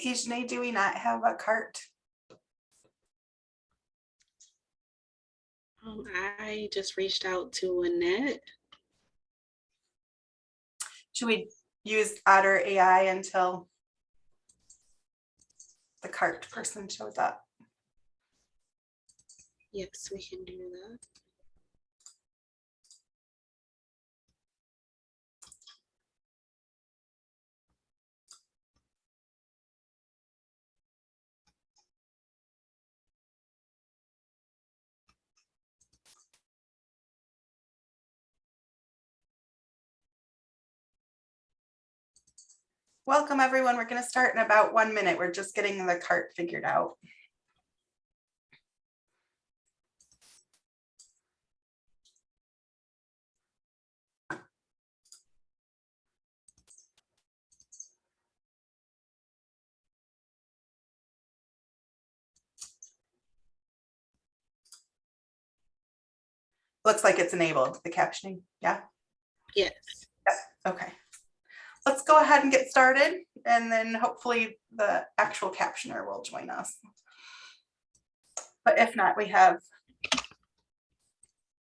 Ajane, do we not have a CART? Um, I just reached out to Annette. Should we use Otter AI until the CART person shows up? Yes, we can do that. Welcome, everyone. We're going to start in about one minute. We're just getting the CART figured out. Looks like it's enabled, the captioning. Yeah, Yes. okay. Let's go ahead and get started and then hopefully the actual captioner will join us. But if not, we have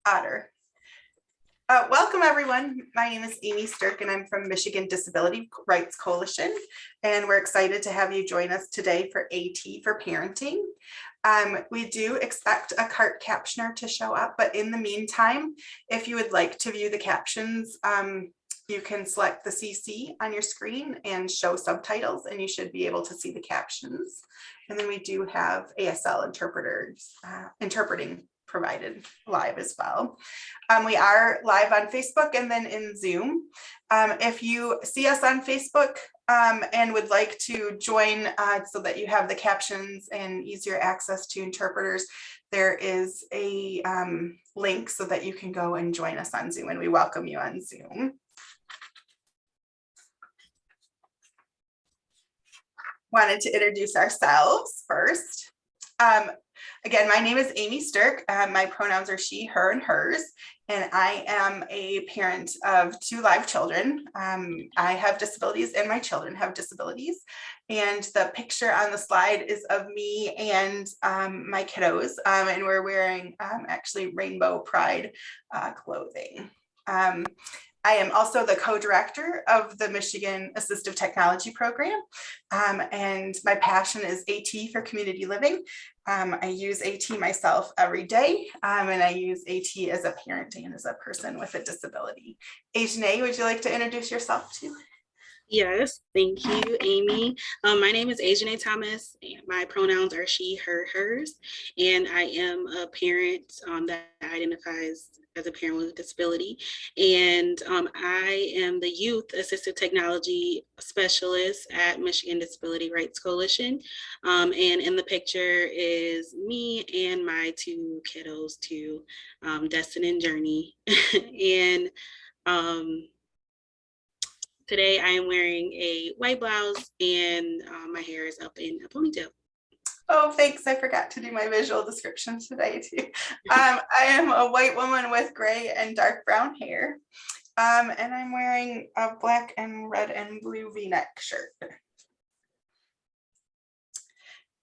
Otter. Uh, welcome, everyone. My name is Amy Stirk and I'm from Michigan Disability Rights Coalition. And we're excited to have you join us today for AT for Parenting. Um, we do expect a CART captioner to show up, but in the meantime, if you would like to view the captions, um, you can select the CC on your screen and show subtitles and you should be able to see the captions. And then we do have ASL interpreters uh, interpreting provided live as well. Um, we are live on Facebook and then in Zoom. Um, if you see us on Facebook um, and would like to join uh, so that you have the captions and easier access to interpreters, there is a um, link so that you can go and join us on Zoom and we welcome you on Zoom. Wanted to introduce ourselves first. Um, again, my name is Amy Stirk. Um, my pronouns are she, her, and hers, and I am a parent of two live children. Um, I have disabilities and my children have disabilities. And the picture on the slide is of me and um, my kiddos, um, and we're wearing um, actually rainbow pride uh, clothing. Um, I am also the co-director of the Michigan Assistive Technology Program, um, and my passion is AT for community living. Um, I use AT myself every day, um, and I use AT as a parent and as a person with a disability. Ajane, would you like to introduce yourself too? Yes, thank you, Amy. Um, my name is Ajane Thomas. My pronouns are she, her, hers, and I am a parent um, that identifies as a parent with a disability. And um, I am the Youth Assistive Technology Specialist at Michigan Disability Rights Coalition. Um, and in the picture is me and my two kiddos, two um, Destin and Journey. and um, today I am wearing a white blouse and uh, my hair is up in a ponytail. Oh, thanks. I forgot to do my visual description today too. Um, I am a white woman with gray and dark brown hair. Um, and I'm wearing a black and red and blue v-neck shirt.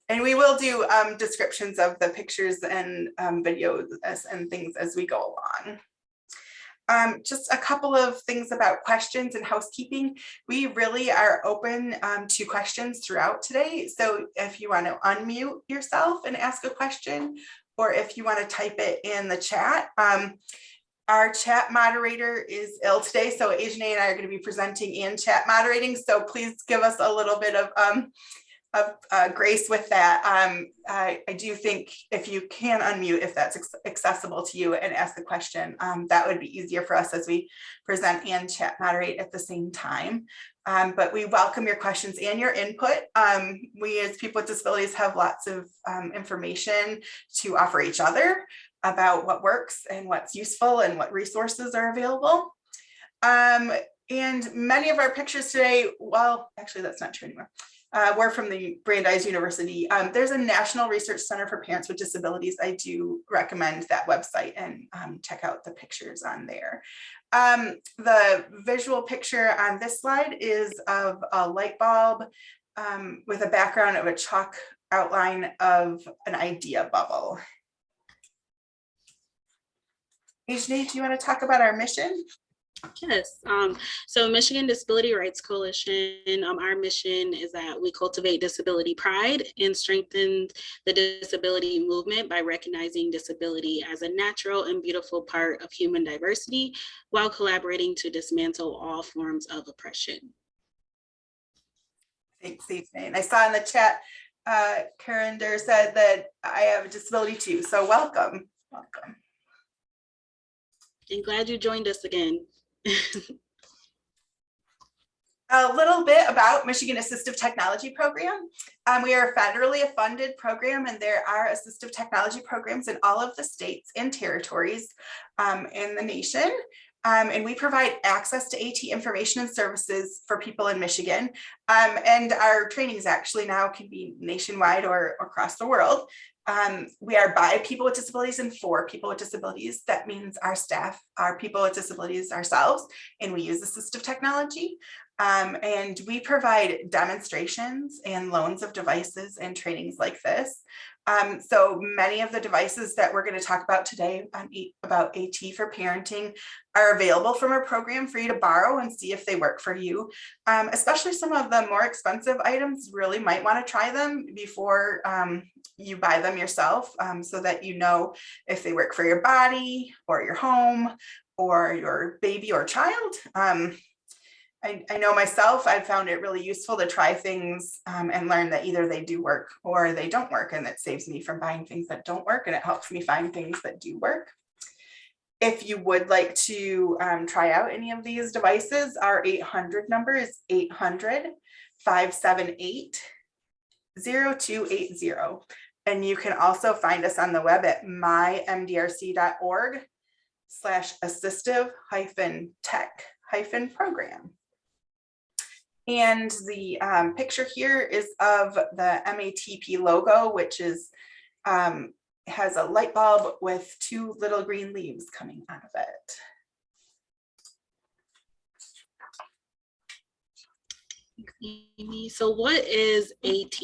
And we will do um, descriptions of the pictures and um, videos and things as we go along. Um, just a couple of things about questions and housekeeping. We really are open um, to questions throughout today. So if you want to unmute yourself and ask a question, or if you want to type it in the chat, um, our chat moderator is ill today. So Ajane and I are going to be presenting and chat moderating. So please give us a little bit of um, of uh, grace with that. Um, I, I, do think if you can unmute, if that's accessible to you and ask the question, um, that would be easier for us as we present and chat moderate at the same time. Um, but we welcome your questions and your input. Um, we as people with disabilities have lots of um, information to offer each other about what works and what's useful and what resources are available. Um, and many of our pictures today, well, actually that's not true anymore. Uh, we're from the Brandeis University. Um, there's a National Research Center for Parents with Disabilities. I do recommend that website and um, check out the pictures on there. Um, the visual picture on this slide is of a light bulb um, with a background of a chalk outline of an idea bubble. Ajane, do you want to talk about our mission? Yes, um, so Michigan Disability Rights Coalition, um, our mission is that we cultivate disability pride and strengthen the disability movement by recognizing disability as a natural and beautiful part of human diversity while collaborating to dismantle all forms of oppression. Thanks, Ajane. I saw in the chat, uh, Karen Durr said that I have a disability too, so welcome, welcome. And glad you joined us again. A little bit about Michigan Assistive Technology Program. Um, we are a federally funded program and there are assistive technology programs in all of the states and territories um, in the nation. Um, and we provide access to AT information and services for people in Michigan. Um, and our trainings actually now can be nationwide or, or across the world. Um, we are by people with disabilities and for people with disabilities. That means our staff are people with disabilities ourselves, and we use assistive technology. Um, and we provide demonstrations and loans of devices and trainings like this. Um, so many of the devices that we're going to talk about today on E- about AT for parenting are available from our program for you to borrow and see if they work for you. Um, especially some of the more expensive items really might want to try them before um, you buy them yourself um, so that you know if they work for your body or your home or your baby or child. I, I know myself, I've found it really useful to try things um, and learn that either they do work or they don't work. And that saves me from buying things that don't work and it helps me find things that do work. If you would like to um, try out any of these devices, our 800 number is 800 578 0280. And you can also find us on the web at mymdrc.org slash assistive hyphen tech hyphen program. And the um, picture here is of the MATP logo, which is um, has a light bulb with two little green leaves coming out of it. Amy. So what is AT?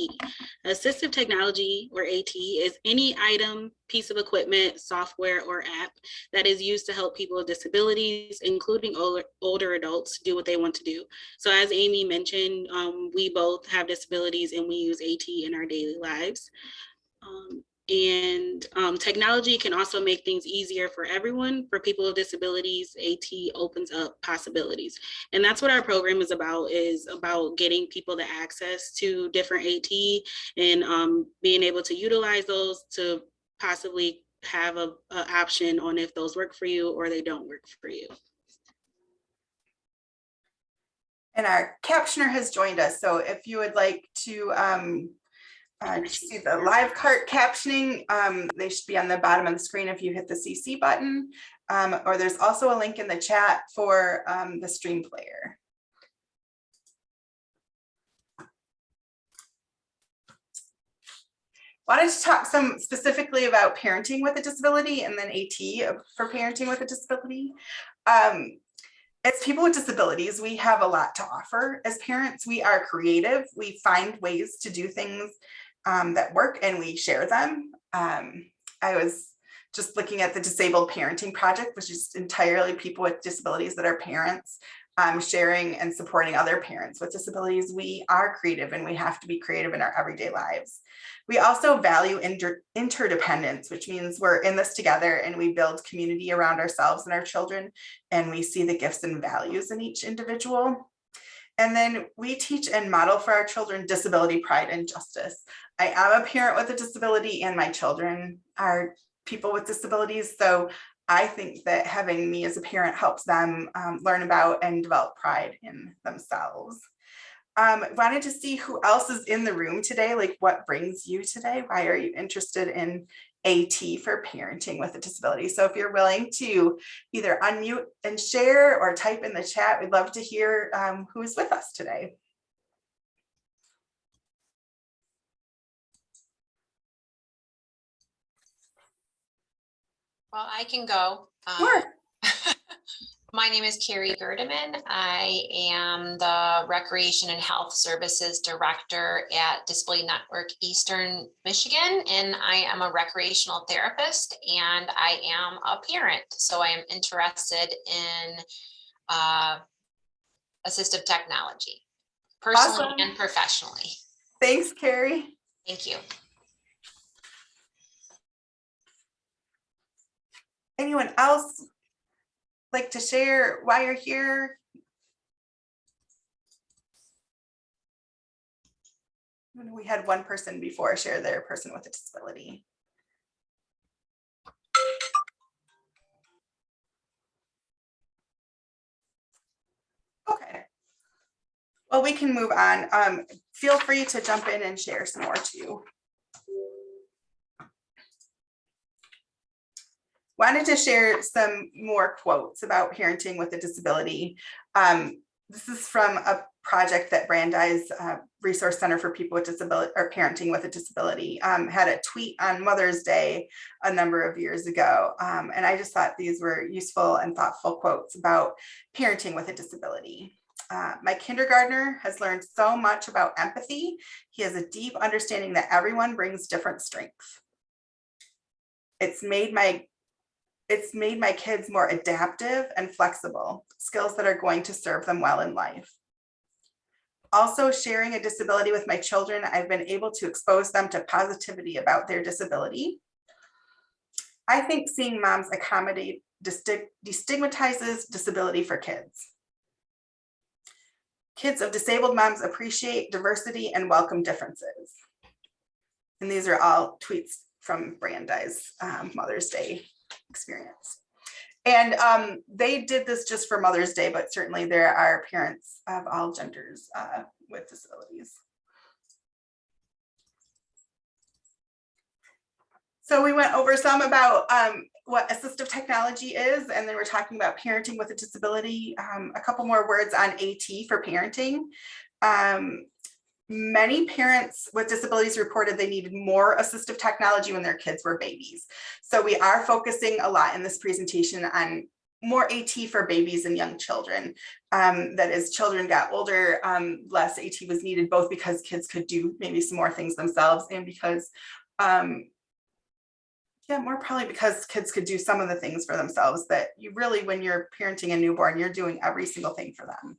Assistive technology or AT is any item, piece of equipment, software or app that is used to help people with disabilities, including older, older adults do what they want to do. So as Amy mentioned, um, we both have disabilities and we use AT in our daily lives. Um, and um, technology can also make things easier for everyone. For people with disabilities, AT opens up possibilities. And that's what our program is about, is about getting people the access to different AT and um, being able to utilize those to possibly have a, a option on if those work for you or they don't work for you. And our captioner has joined us. So if you would like to um, uh, see the live CART captioning, um, they should be on the bottom of the screen if you hit the CC button. Um, or there's also a link in the chat for um, the stream player. Wanted to talk some specifically about parenting with a disability and then AT for parenting with a disability. Um, as people with disabilities, we have a lot to offer. As parents, we are creative. We find ways to do things um, that work and we share them. Um, I was just looking at the Disabled Parenting Project, which is entirely people with disabilities that are parents um, sharing and supporting other parents with disabilities. We are creative and we have to be creative in our everyday lives. We also value inter interdependence, which means we're in this together and we build community around ourselves and our children, and we see the gifts and values in each individual. And then we teach and model for our children disability pride and justice. I am a parent with a disability and my children are people with disabilities. So I think that having me as a parent helps them um, learn about and develop pride in themselves. Um, wanted to see who else is in the room today, like what brings you today? Why are you interested in AT for parenting with a disability? So if you're willing to either unmute and share or type in the chat, we'd love to hear um, who's with us today. Well, I can go. Um, Sure. My name is Carrie Gerdeman. I am the Recreation and Health Services Director at Disability Network Eastern Michigan, and I am a recreational therapist and I am a parent. So I am interested in uh, assistive technology, personally Awesome. and professionally. Thanks, Carrie. Thank you. Anyone else like to share why you're here? We had one person before share their person with a disability. Okay. Well, we can move on. Um, feel free to jump in and share some more too. Wanted to share some more quotes about parenting with a disability. Um, this is from a project that Brandeis uh, Resource Center for People with Disability or Parenting with a Disability um, had a tweet on Mother's Day a number of years ago. Um, and I just thought these were useful and thoughtful quotes about parenting with a disability. Uh, my kindergartner has learned so much about empathy. He has a deep understanding that everyone brings different strengths. It's made my it's made my kids more adaptive and flexible, skills that are going to serve them well in life. Also sharing a disability with my children, I've been able to expose them to positivity about their disability. I think seeing moms accommodate destigmatizes disability for kids. Kids of disabled moms appreciate diversity and welcome differences. And these are all tweets from Brandeis um, Mother's Day experience. And um, they did this just for Mother's Day, but certainly there are parents of all genders uh, with disabilities. So we went over some about um, what assistive technology is, and then we're talking about parenting with a disability. Um, a couple more words on AT for parenting. Um, many parents with disabilities reported they needed more assistive technology when their kids were babies. So we are focusing a lot in this presentation on more AT for babies and young children. Um, that as children got older, um, less AT was needed, both because kids could do maybe some more things themselves and because, um, yeah, more probably because kids could do some of the things for themselves that you really, when you're parenting a newborn, you're doing every single thing for them.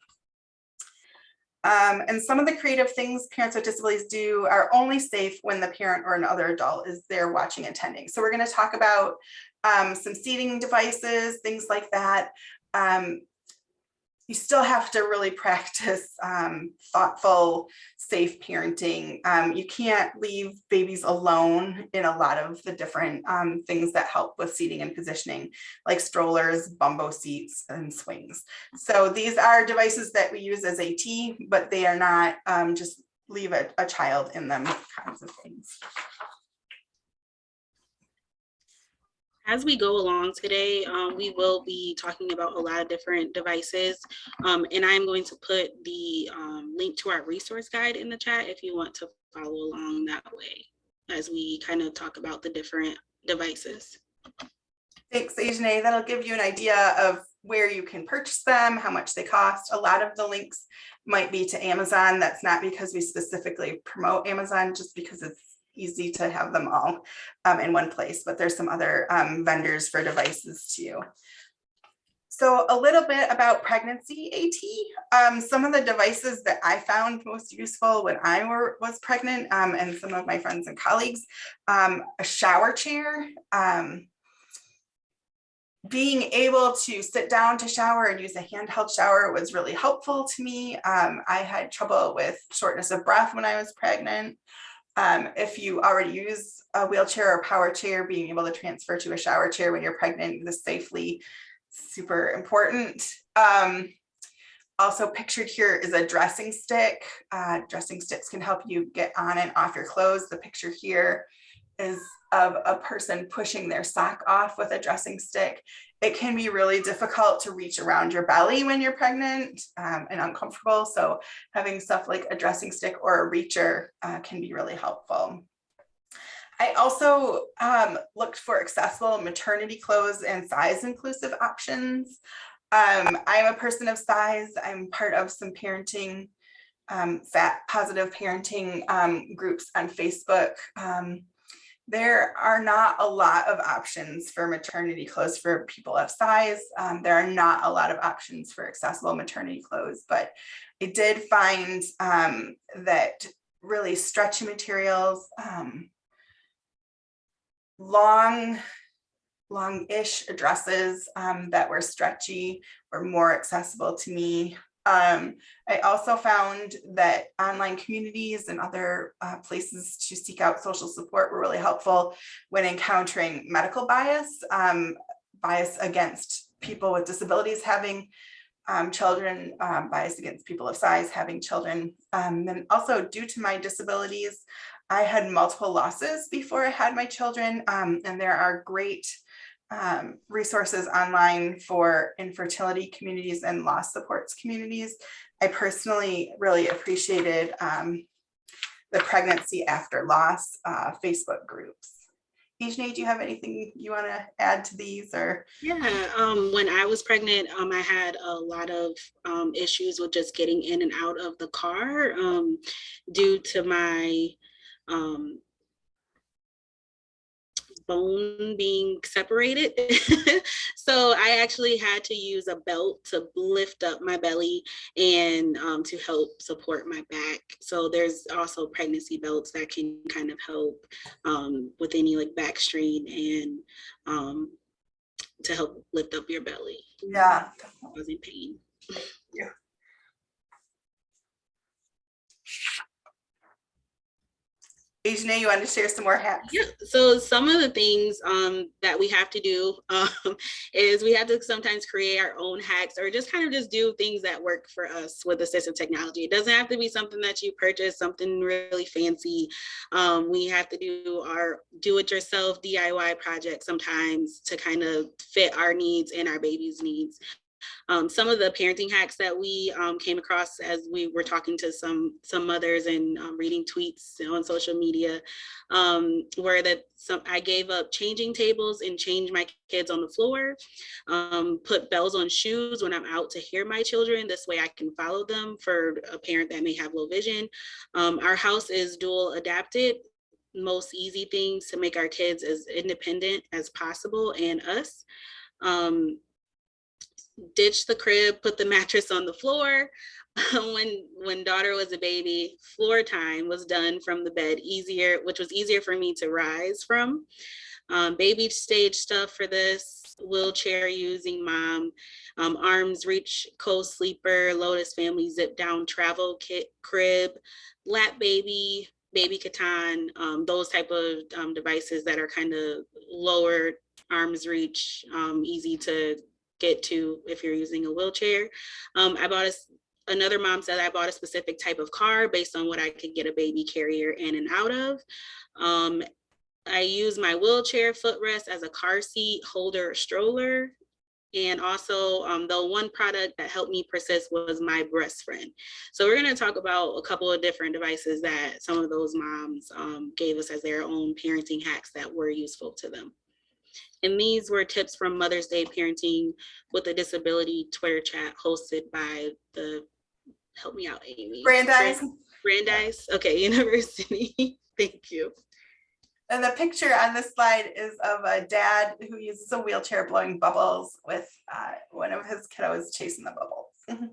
Um, and some of the creative things parents with disabilities do are only safe when the parent or another adult is there watching and attending. So we're going to talk about um, some seating devices, things like that. Um, you still have to really practice um, thoughtful, safe parenting. Um, you can't leave babies alone in a lot of the different um, things that help with seating and positioning, like strollers, bumbo seats, and swings. So these are devices that we use as AT, but they are not um, just leave a, a child in them kinds of things. As we go along today, um, we will be talking about a lot of different devices. Um, and I'm going to put the um, link to our resource guide in the chat if you want to follow along that way as we kind of talk about the different devices. Thanks, Ajane. That'll give you an idea of where you can purchase them, how much they cost. A lot of the links might be to Amazon. That's not because we specifically promote Amazon, just because it's easy to have them all um, in one place, but there's some other um, vendors for devices too. So a little bit about pregnancy AT. Um, some of the devices that I found most useful when I were, was pregnant um, and some of my friends and colleagues, um, a shower chair, um, being able to sit down to shower and use a handheld shower was really helpful to me. Um, I had trouble with shortness of breath when I was pregnant. Um, if you already use a wheelchair or power chair, being able to transfer to a shower chair when you're pregnant this safely, super important. Um, also pictured here is a dressing stick. Uh, dressing sticks can help you get on and off your clothes. The picture here is of a person pushing their sock off with a dressing stick. It can be really difficult to reach around your belly when you're pregnant um, and uncomfortable. So having stuff like a dressing stick or a reacher uh, can be really helpful. I also um, looked for accessible maternity clothes and size inclusive options. Um, I'm a person of size. I'm part of some parenting, um, fat positive parenting um, groups on Facebook. There are not a lot of options for maternity clothes for people of size. Um, there are not a lot of options for accessible maternity clothes, but I did find um, that really stretchy materials, um, long, long-ish dresses um, that were stretchy were more accessible to me. Um, I also found that online communities and other uh, places to seek out social support were really helpful when encountering medical bias, um, bias against people with disabilities having um, children, um, bias against people of size having children. Um, and also due to my disabilities, I had multiple losses before I had my children, um, and there are great um, resources online for infertility communities and loss supports communities. I personally really appreciated um, the pregnancy after loss uh, Facebook groups. Ajane, do you have anything you want to add to these or? Yeah, um, when I was pregnant, um, I had a lot of um, issues with just getting in and out of the car um, due to my um, bone being separated. so I actually had to use a belt to lift up my belly and um, to help support my back. So there's also pregnancy belts that can kind of help um, with any like back strain and um, to help lift up your belly. Yeah. I was in pain. You want to share some more hacks? Yeah, so some of the things um, that we have to do um, is we have to sometimes create our own hacks or just kind of just do things that work for us with assistive technology. It doesn't have to be something that you purchase, something really fancy. Um, we have to do our do-it-yourself DIY projects sometimes to kind of fit our needs and our baby's needs. Um, some of the parenting hacks that we um, came across as we were talking to some some mothers and um, reading tweets on social media um, were that some I gave up changing tables and changed my kids on the floor, um, put bells on shoes when I'm out to hear my children. This way I can follow them for a parent that may have low vision. Um, our house is dual adapted most easy things to make our kids as independent as possible and us. Um, ditch the crib, put the mattress on the floor. when when daughter was a baby, floor time was done from the bed easier, which was easier for me to rise from. Um, baby stage stuff for this, wheelchair using mom, um, arms reach co-sleeper, Lotus family zip down travel kit crib, lap baby, baby K'tan, um, those type of um, devices that are kind of lower arms reach, um, easy to get to if you're using a wheelchair. Um, I bought a, another mom said I bought a specific type of car based on what I could get a baby carrier in and out of. Um, I use my wheelchair footrest as a car seat holder stroller. And also um, the one product that helped me persist was my breast friend. So we're gonna talk about a couple of different devices that some of those moms um, gave us as their own parenting hacks that were useful to them. And these were tips from Mother's Day Parenting with a Disability Twitter chat hosted by the, help me out, Amy. Brandeis. Brandeis, okay, University. Thank you. And the picture on this slide is of a dad who uses a wheelchair blowing bubbles with uh, one of his kiddos chasing the bubbles.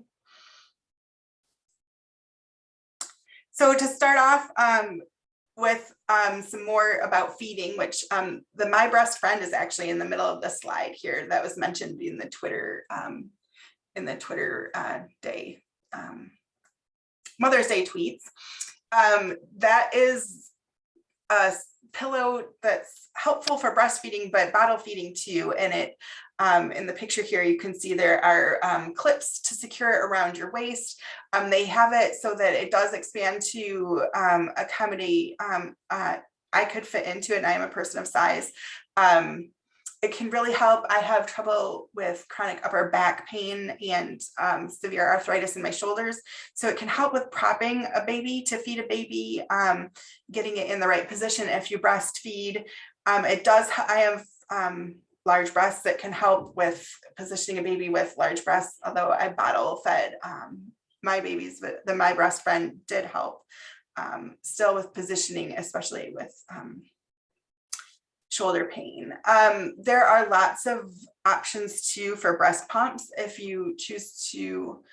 so to start off um, with um, some more about feeding, which um, the My Breast Friend is actually in the middle of the slide here that was mentioned in the Twitter um, in the Twitter uh, day um, Mother's Day tweets. Um, that is a pillow that's helpful for breastfeeding, but bottle feeding too. And it, um, in the picture here, you can see there are um, clips to secure it around your waist. Um, they have it so that it does expand to um, accommodate, um, uh, I could fit into it and I am a person of size. Um, it can really help. I have trouble with chronic upper back pain and severe arthritis in my shoulders. So it can help with propping a baby to feed a baby, getting it in the right position if you breastfeed. It does, I have large breasts that can help with positioning a baby with large breasts, although I bottle fed um, my babies, but the My Breast Friend did help um, still with positioning, especially with um, shoulder pain. Um, there are lots of options too for breast pumps if you choose to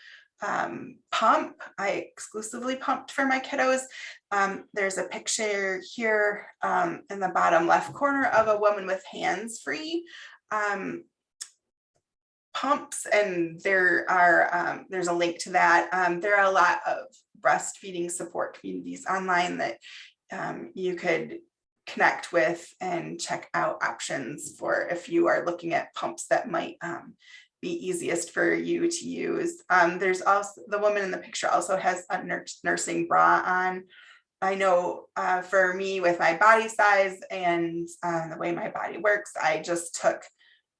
um, pump. I exclusively pumped for my kiddos. Um, there's a picture here um, in the bottom left corner of a woman with hands free um, pumps and there are um, there's a link to that. Um, there are a lot of breastfeeding support communities online that um, you could connect with and check out options for if you are looking at pumps that might be easiest for you to use. There's also the woman in the picture also has a nursing bra on. I know uh, for me with my body size and uh, the way my body works, I just took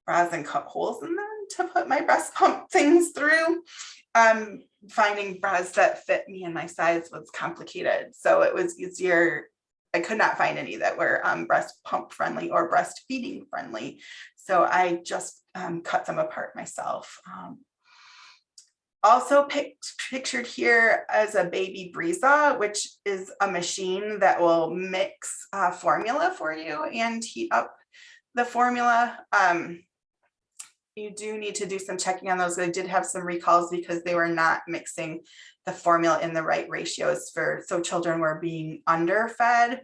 bras and cut holes in them to put my breast pump things through. Um, finding bras that fit me and my size was complicated. So it was easier I could not find any that were um, breast pump friendly or breastfeeding friendly. So I just um, cut them apart myself. Also pictured here as a baby Brezza, which is a machine that will mix uh, formula for you and heat up the formula. Um, you do need to do some checking on those. I did have some recalls because they were not mixing the formula in the right ratios for, so children were being underfed.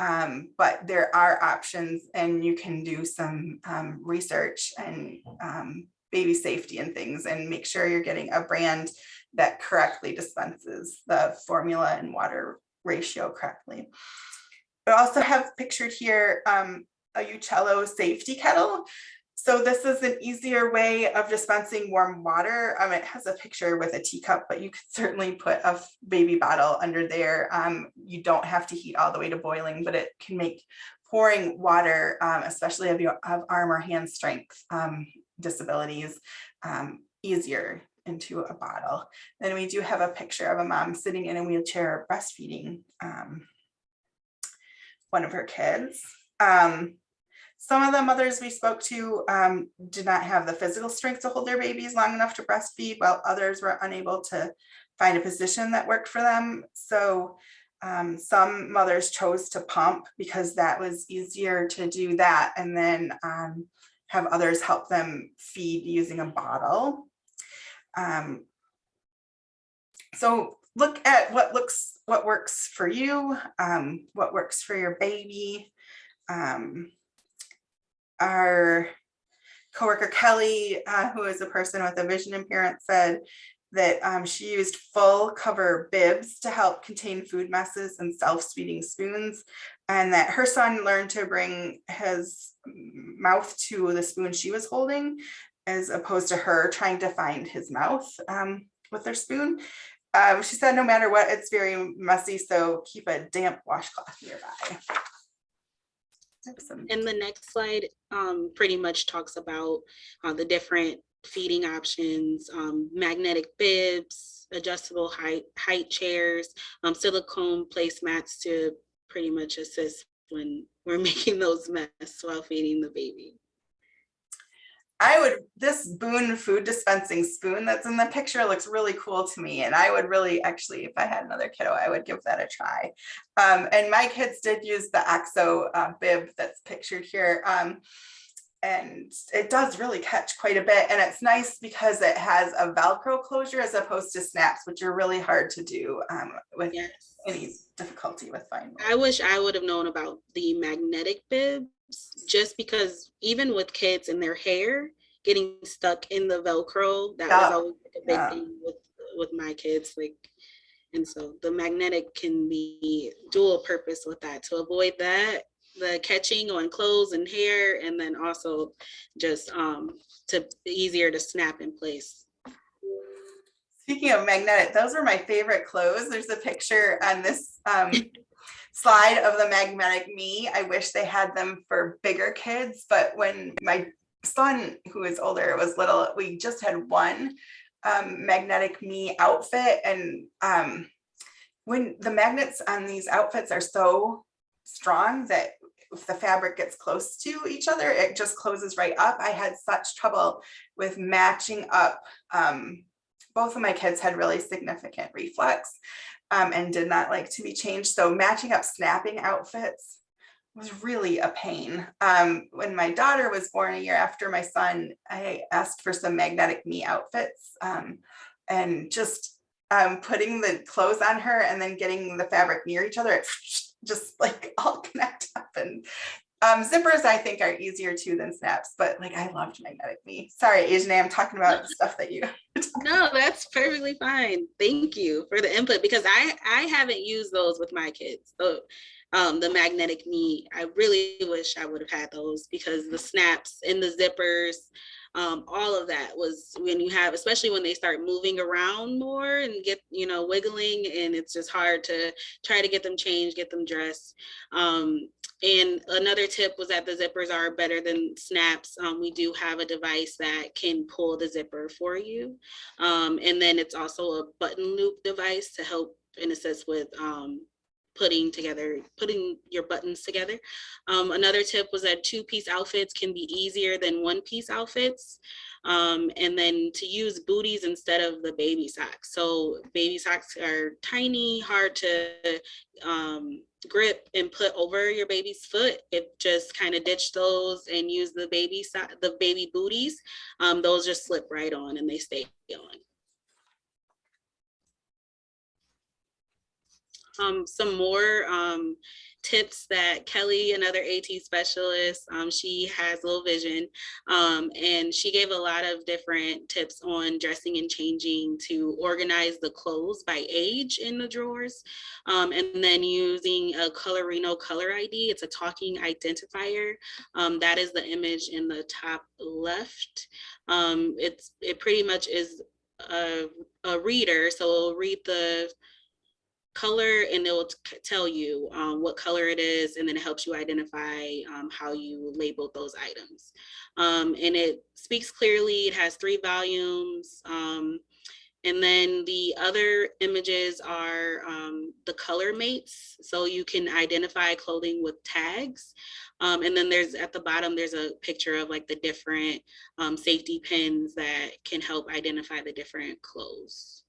Um, but there are options and you can do some um, research and um, baby safety and things and make sure you're getting a brand that correctly dispenses the formula and water ratio correctly. I also have pictured here um, a Uccello safety kettle. So this is an easier way of dispensing warm water. Um, it has a picture with a teacup, but you could certainly put a baby bottle under there. Um, you don't have to heat all the way to boiling, but it can make pouring water, um, especially if you have arm or hand strength um, disabilities, um, easier into a bottle. Then we do have a picture of a mom sitting in a wheelchair breastfeeding um, one of her kids. Um, some of the mothers we spoke to um, did not have the physical strength to hold their babies long enough to breastfeed, while others were unable to find a position that worked for them. So um, some mothers chose to pump because that was easier to do that and then um, have others help them feed using a bottle. Um, so look at what looks what works for you, um, what works for your baby. Um, our coworker Kelly, uh, who is a person with a vision impairment, said that um, she used full cover bibs to help contain food messes and self-feeding spoons, and that her son learned to bring his mouth to the spoon she was holding, as opposed to her trying to find his mouth um, with her spoon. Um, she said, no matter what, it's very messy, so keep a damp washcloth nearby. And the next slide um, pretty much talks about uh, the different feeding options, um, magnetic bibs, adjustable height, height chairs, um, silicone placemats to pretty much assist when we're making those mess while feeding the baby. I would, this Boon food dispensing spoon that's in the picture looks really cool to me. And I would really, actually, if I had another kiddo, I would give that a try. Um, and my kids did use the OXO uh, bib that's pictured here. Um, and it does really catch quite a bit. And it's nice because it has a Velcro closure as opposed to snaps, which are really hard to do um, with Yes. any difficulty with finding. I wish I would have known about the magnetic bibs, just because even with kids and their hair getting stuck in the Velcro, that Yeah, was always like a big yeah. thing with with my kids. Like, and so the magnetic can be dual purpose with that to avoid that the catching on clothes and hair, and then also just um to easier to snap in place. Speaking of magnetic, those are my favorite clothes. There's a picture on this um, slide of the magnetic me. I wish they had them for bigger kids, but when my son, who is older, was little, we just had one um, magnetic me outfit and um, when the magnets on these outfits are so strong that if the fabric gets close to each other, it just closes right up. I had such trouble with matching up. Um, both of my kids had really significant reflux um, and did not like to be changed. So matching up snapping outfits was really a pain. Um, when my daughter was born a year after my son, I asked for some magnetic me outfits um, and just um, putting the clothes on her and then getting the fabric near each other, it just like all connect up and um, zippers I think are easier too than snaps, but like I loved magnetic me. Sorry, Ajane, I'm talking about the stuff that you. No, that's perfectly fine. Thank you for the input because I I haven't used those with my kids. So um, the magnetic me, I really wish I would have had those because the snaps and the zippers, um, all of that was when you have, especially when they start moving around more and get, you know, wiggling and it's just hard to try to get them changed, get them dressed. Um, and another tip was that the zippers are better than snaps. Um, we do have a device that can pull the zipper for you. Um, and then it's also a button loop device to help and assist with um, putting together, putting your buttons together. Um, another tip was that two piece outfits can be easier than one piece outfits. Um, and then to use booties instead of the baby socks. So baby socks are tiny, hard to um, grip and put over your baby's foot. If just kind of ditch those and use the baby so the baby booties, um, those just slip right on and they stay on. Um, some more um, tips that Kelly, another AT specialist, um, she has low vision, um, and she gave a lot of different tips on dressing and changing to organize the clothes by age in the drawers, um, and then using a Colorino color ID. It's a talking identifier. Um, that is the image in the top left. It's it pretty much is a, a reader, so it'll read the color and it will tell you um, what color it is and then it helps you identify um, how you labeled those items. Um, and it speaks clearly, it has three volumes. Um, and then the other images are um, the color mates. So you can identify clothing with tags. Um, and then there's at the bottom, there's a picture of like the different safety pins that can help identify the different clothes.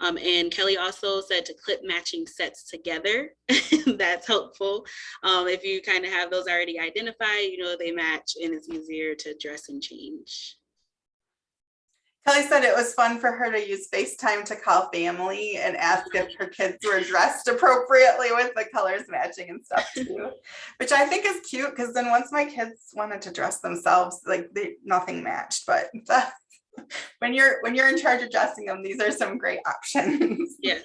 Um, and Kelly also said to clip matching sets together. That's helpful. Um, if you kind of have those already identified, you know they match and it's easier to dress and change. Kelly said it was fun for her to use FaceTime to call family and ask if her kids were dressed appropriately with the colors matching and stuff too, which I think is cute because then once my kids wanted to dress themselves, like they, nothing matched, but when you're when you're in charge of dressing them, these are some great options. Yes.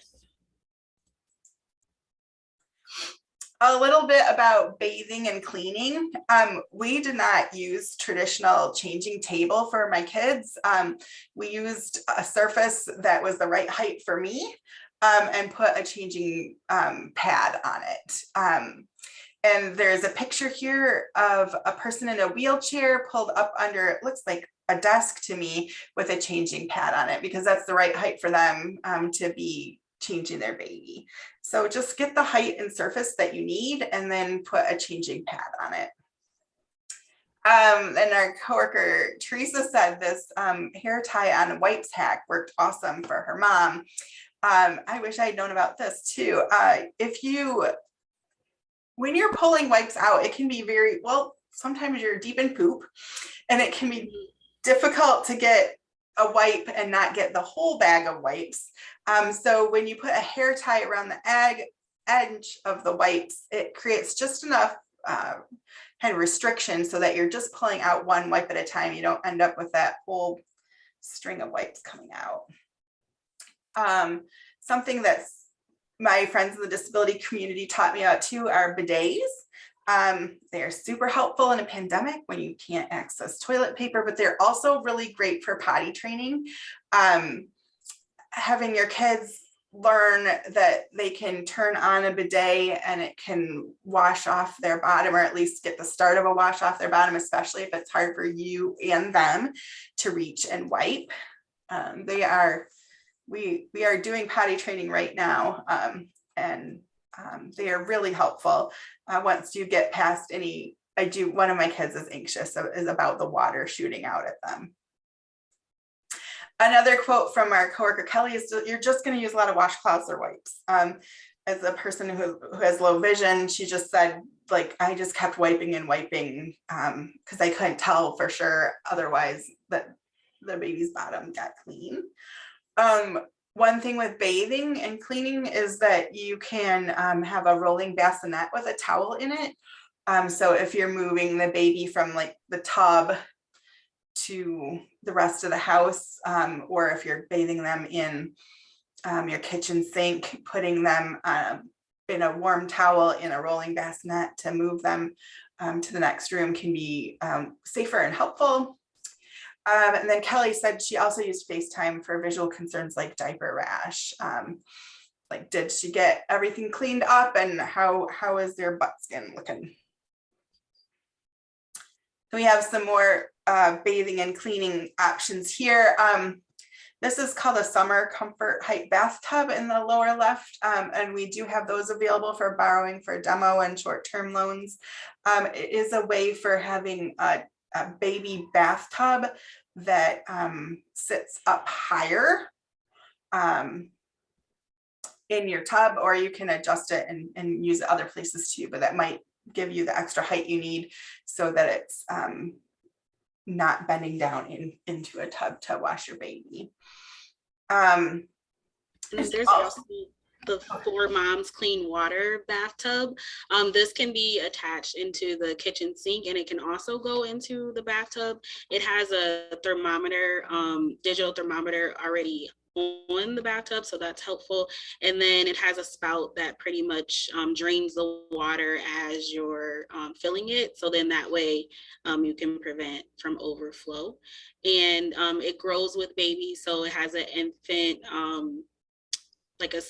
a little bit about bathing and cleaning. Um, we did not use traditional changing table for my kids. Um, we used a surface that was the right height for me um, and put a changing um, pad on it. Um, and there's a picture here of a person in a wheelchair pulled up under, it looks like a desk to me with a changing pad on it because that's the right height for them um, to be changing their baby. So just get the height and surface that you need and then put a changing pad on it. Um, and our coworker Teresa said this um, hair tie on wipes hack worked awesome for her mom. Um, I wish I'd known about this too. Uh, if you, when you're pulling wipes out, it can be very, well, sometimes you're deep in poop and it can be difficult to get a wipe and not get the whole bag of wipes. Um, so when you put a hair tie around the egg, edge of the wipes, it creates just enough uh, kind of restriction so that you're just pulling out one wipe at a time. You don't end up with that whole string of wipes coming out. Um, something that's my friends in the disability community taught me about too are bidets. Um, they're super helpful in a pandemic when you can't access toilet paper, but they're also really great for potty training. Um, having your kids learn that they can turn on a bidet and it can wash off their bottom or at least get the start of a wash off their bottom, especially if it's hard for you and them to reach and wipe. Um, they are, we, we are doing potty training right now um, and um, they are really helpful. Uh, once you get past any, I do, one of my kids is anxious, so is about the water shooting out at them. Another quote from our coworker Kelly is you're just going to use a lot of washcloths or wipes. Um, as a person who, who has low vision, she just said, like, I just kept wiping and wiping um, because I couldn't tell for sure otherwise that the baby's bottom got clean. Um, one thing with bathing and cleaning is that you can um, have a rolling bassinet with a towel in it. Um, so if you're moving the baby from like the tub to the rest of the house, um, or if you're bathing them in um, your kitchen sink, putting them um, in a warm towel in a rolling bassinet to move them um, to the next room can be safer and helpful. Um, and then Kelly said she also used FaceTime for visual concerns like diaper rash. Um, like, did she get everything cleaned up and how, how is their butt skin looking? We have some more uh, bathing and cleaning options here. Um, this is called a summer comfort height bathtub in the lower left. Um, and we do have those available for borrowing for demo and short-term loans. Um, it is a way for having a, a baby bathtub that um, sits up higher um, in your tub, or you can adjust it and, and use it other places too, but that might give you the extra height you need so that it's um, not bending down in, into a tub to wash your baby. Um, And there's also the Four Moms Clean Water bathtub. Um, this can be attached into the kitchen sink and it can also go into the bathtub. It has a thermometer, um, digital thermometer already on the bathtub, so that's helpful. And then it has a spout that pretty much um, drains the water as you're um, filling it. So then that way um, you can prevent from overflow. And um, it grows with babies, so it has an infant um, like a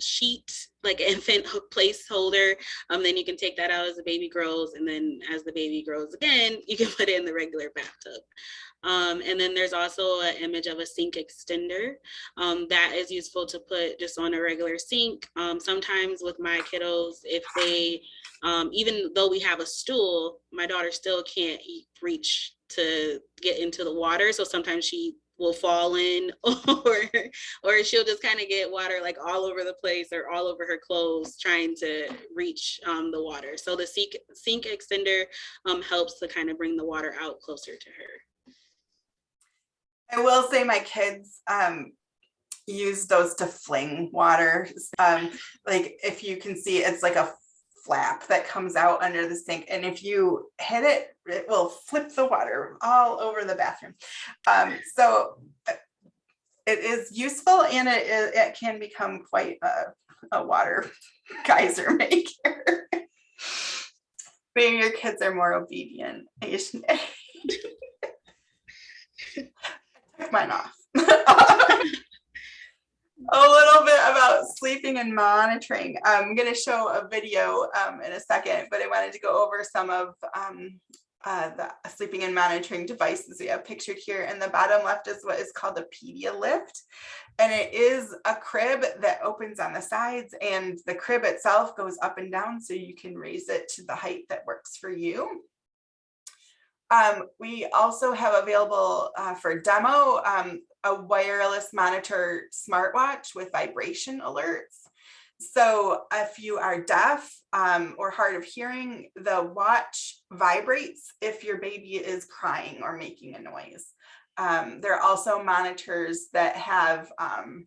sheet, like infant placeholder. Um, then you can take that out as the baby grows, and then as the baby grows again, you can put it in the regular bathtub. Um, and then there's also an image of a sink extender um, that is useful to put just on a regular sink. Um, sometimes with my kiddos, if they, um, even though we have a stool, my daughter still can't reach to get into the water. So sometimes she will fall in or or she'll just kind of get water like all over the place or all over her clothes trying to reach um, the water. So the sink, sink extender um, helps to kind of bring the water out closer to her. I will say my kids um, use those to fling water. Um, like if you can see, it's like a flap that comes out under the sink. And if you hit it, it will flip the water all over the bathroom. Um, so uh, it is useful and it, it can become quite a, a water geyser maker. Maybe your kids are more obedient. I took mine off. A little bit about sleeping and monitoring. I'm going to show a video um, in a second, but I wanted to go over some of um, uh, the sleeping and monitoring devices we have pictured here. And the bottom left is what is called a Pedialift. And it is a crib that opens on the sides and the crib itself goes up and down so you can raise it to the height that works for you. Um, we also have available uh, for demo um, a wireless monitor smartwatch with vibration alerts. So if you are deaf um, or hard of hearing, the watch vibrates if your baby is crying or making a noise. Um, there are also monitors that have um,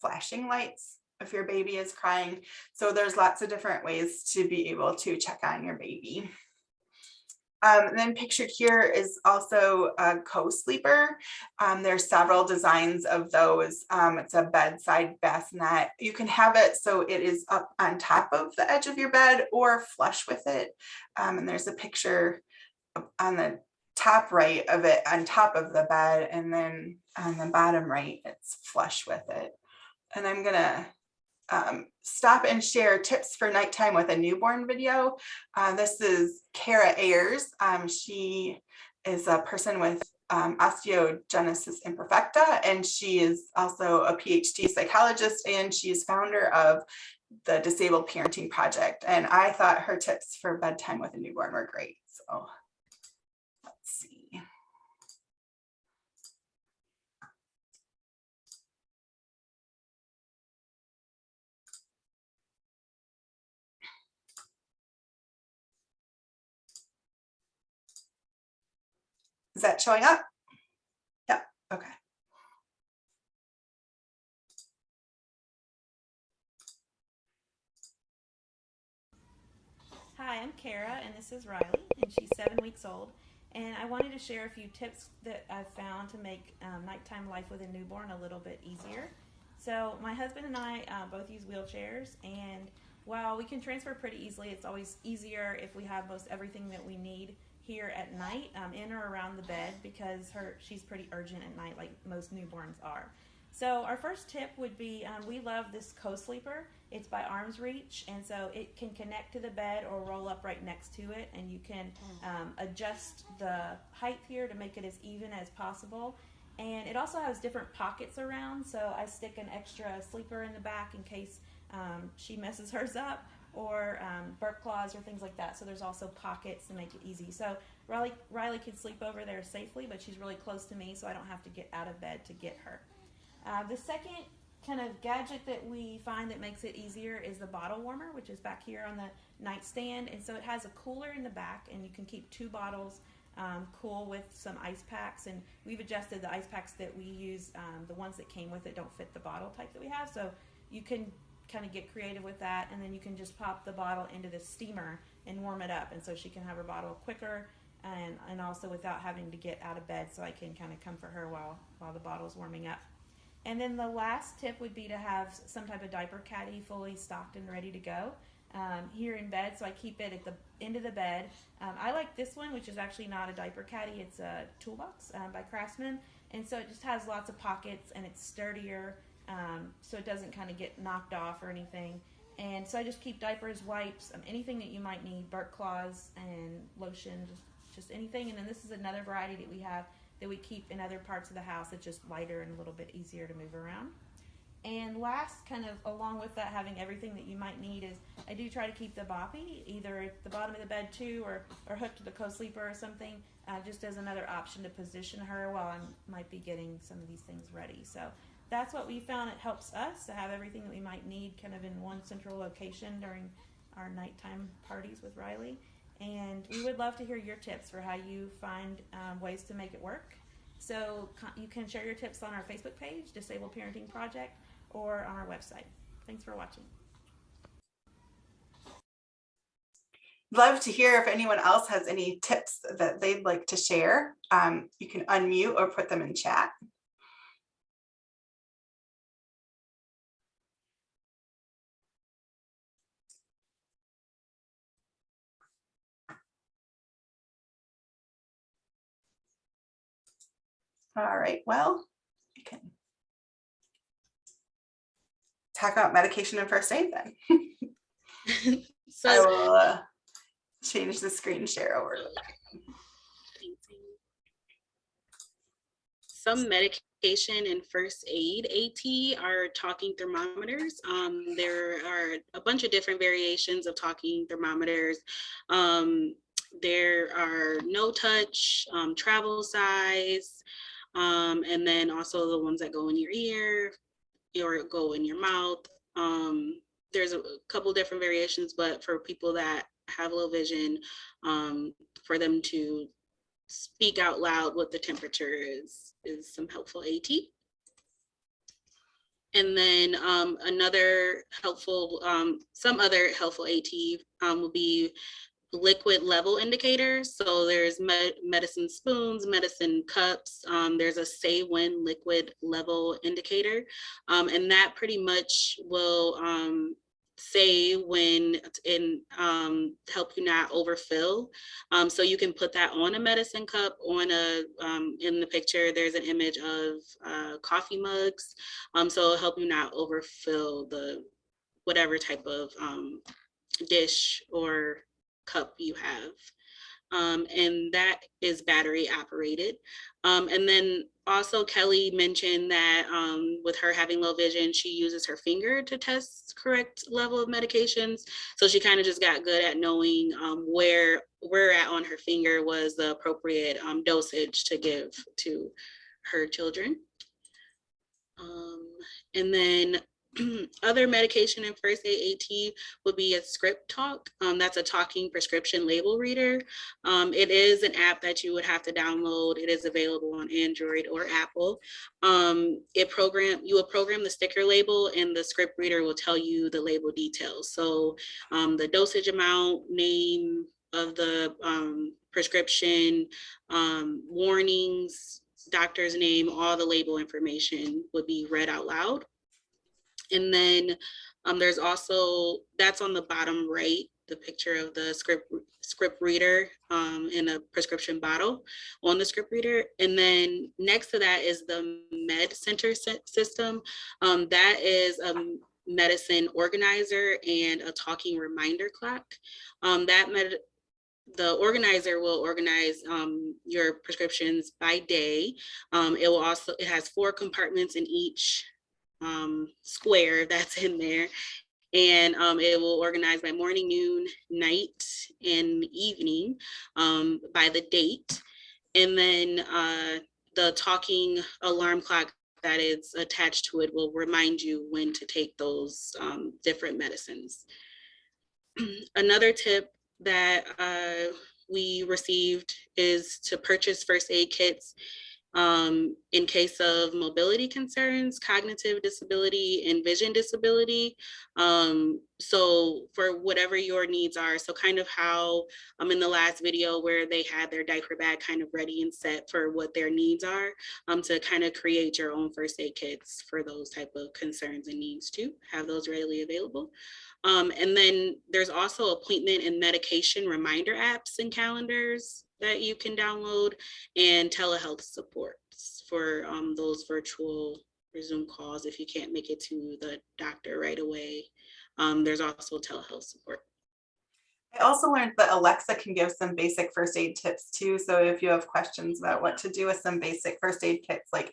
flashing lights if your baby is crying. So there's lots of different ways to be able to check on your baby. Um, and then pictured here is also a co-sleeper. Um, there's several designs of those. Um, it's a bedside bassinet. You can have it so it is up on top of the edge of your bed or flush with it. Um, and there's a picture on the top right of it on top of the bed and then on the bottom right it's flush with it. and I'm gonna um, stop and share tips for nighttime with a newborn video. Uh, this is Kara Ayers. Um, she is a person with um, osteogenesis imperfecta, and she is also a PhD psychologist, and she is founder of the Disabled Parenting Project. And I thought her tips for bedtime with a newborn were great. So let's see. Is that showing up? Yeah, okay. Hi, I'm Kara, and this is Riley, and she's seven weeks old. And I wanted to share a few tips that I've found to make um, nighttime life with a newborn a little bit easier. So, my husband and I uh, both use wheelchairs, and while we can transfer pretty easily, it's always easier if we have most everything that we need here at night, um, in or around the bed, because her she's pretty urgent at night, like most newborns are. So our first tip would be um, we love this co-sleeper. It's by Arms Reach, and so it can connect to the bed or roll up right next to it, and you can um, adjust the height here to make it as even as possible. And it also has different pockets around, so I stick an extra sleeper in the back in case um, she messes hers up, or um, burp claws or things like that. So there's also pockets to make it easy. So Riley Riley can sleep over there safely, but she's really close to me, so I don't have to get out of bed to get her. Uh, the second kind of gadget that we find that makes it easier is the bottle warmer, which is back here on the nightstand. And so it has a cooler in the back, and you can keep two bottles um, cool with some ice packs. And we've adjusted the ice packs that we use. Um, the ones that came with it don't fit the bottle type that we have, so you can kind of get creative with that. And then you can just pop the bottle into the steamer and warm it up, and so she can have her bottle quicker. And, and also without having to get out of bed, so I can kind of comfort her while while the bottle's warming up. And then the last tip would be to have some type of diaper caddy fully stocked and ready to go um, here in bed. So I keep it at the end of the bed. Um, I like this one, which is actually not a diaper caddy. It's a toolbox um, by Craftsman. And so it just has lots of pockets and it's sturdier. Um, so it doesn't kind of get knocked off or anything. And so I just keep diapers, wipes, um, anything that you might need, burp cloths and lotion, just, just anything. And then this is another variety that we have that we keep in other parts of the house. It's just lighter and a little bit easier to move around. And last, kind of along with that, having everything that you might need is I do try to keep the boppy either at the bottom of the bed too, or or hooked to the co-sleeper or something, uh, just as another option to position her while I might be getting some of these things ready. So that's what we found. It helps us to have everything that we might need kind of in one central location during our nighttime parties with Riley. And we would love to hear your tips for how you find um, ways to make it work. So you can share your tips on our Facebook page, Disabled Parenting Project, or on our website. Thanks for watching. Love to hear if anyone else has any tips that they'd like to share. Um, you can unmute or put them in chat. All right, well, we can talk about medication and first aid then. I So will uh, change the screen share over. some medication and first aid AT are talking thermometers. Um, there are a bunch of different variations of talking thermometers. Um, there are no touch, um, travel size, um, and then also the ones that go in your ear or go in your mouth. Um, there's a couple different variations, but for people that have low vision, um, for them to speak out loud what the temperature is, is some helpful AT. And then um, another helpful, um, some other helpful AT um, will be liquid level indicators. So there's med medicine spoons, medicine cups. Um, there's a say when liquid level indicator. Um, and that pretty much will um, say when and um, help you not overfill. Um, so you can put that on a medicine cup on a um, in the picture. There's an image of uh, coffee mugs. Um, so it'll help you not overfill the whatever type of um, dish or cup you have. Um, and that is battery operated. Um, and then also Kelly mentioned that um, with her having low vision, she uses her finger to test correct level of medications. So she kind of just got good at knowing um, where where at on her finger was the appropriate um, dosage to give to her children. Um, and then other medication and first aid AT would be a ScripTalk. Um, that's a talking prescription label reader. Um, it is an app that you would have to download. It is available on Android or Apple. Um, it program you will program the sticker label and the script reader will tell you the label details. So um, the dosage amount, name of the um, prescription, um, warnings, doctor's name, all the label information would be read out loud. And then um, there's also, that's on the bottom right, the picture of the script script reader um, in a prescription bottle on the script reader. And then next to that is the med center system. Um, that is a medicine organizer and a talking reminder clock. Um, that med the organizer will organize um, your prescriptions by day. Um, it will also, it has four compartments in each um, square that's in there. And um, it will organize by morning, noon, night, and evening um, by the date. And then uh, the talking alarm clock that is attached to it will remind you when to take those um, different medicines. Another tip that uh, we received is to purchase first aid kits um, in case of mobility concerns, cognitive disability, and vision disability. Um, so for whatever your needs are, so kind of how um, in the last video where they had their diaper bag kind of ready and set for what their needs are, um, to kind of create your own first aid kits for those type of concerns and needs too, have those readily available. Um, and then there's also appointment and medication reminder apps and calendars that you can download and telehealth supports for um, those virtual Zoom calls if you can't make it to the doctor right away. Um, there's also telehealth support. I also learned that Alexa can give some basic first aid tips too. So if you have questions about what to do with some basic first aid kits, like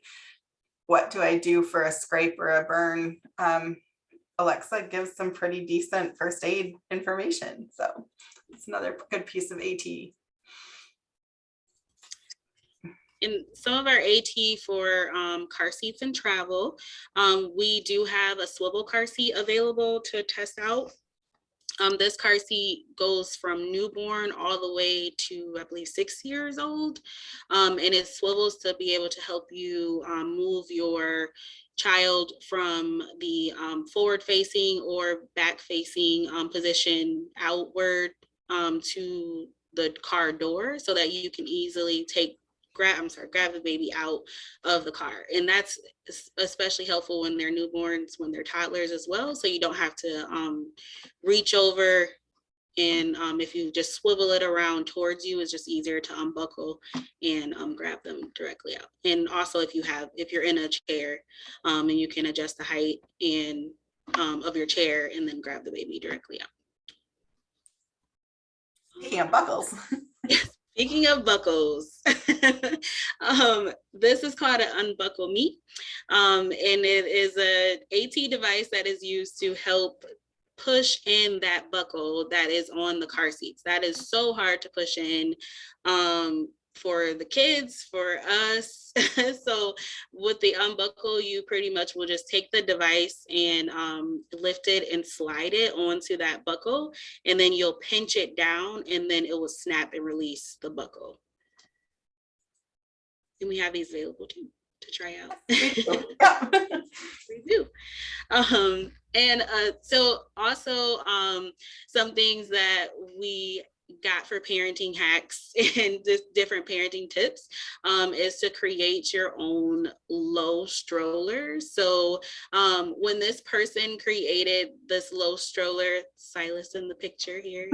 what do I do for a scrape or a burn? Um, Alexa gives some pretty decent first aid information. So it's another good piece of AT. In some of our AT for um, car seats and travel, um, we do have a swivel car seat available to test out. Um, this car seat goes from newborn all the way to, I believe, six years old. Um, and it swivels to be able to help you um, move your child from the um, forward facing or back facing position outward to the car door so that you can easily take grab, I'm sorry, grab the baby out of the car. And that's especially helpful when they're newborns, when they're toddlers as well. So you don't have to um, reach over and um, if you just swivel it around towards you, it's just easier to unbuckle and um, grab them directly out. And also if you have, if you're in a chair um, and you can adjust the height and um, of your chair and then grab the baby directly out. Speaking of buckles, Speaking of buckles, um, this is called an unbuckle me. Um, and it is a AT device that is used to help push in that buckle that is on the car seats. That is so hard to push in um, for the kids, for us. so with the unbuckle, you pretty much will just take the device and um, lift it and slide it onto that buckle. And then you'll pinch it down and then it will snap and release the buckle. And we have these available too to try out. we do. Um, and uh, so also um, some things that we got for parenting hacks and just different parenting tips um, is to create your own low stroller. So um, when this person created this low stroller, Silas in the picture here,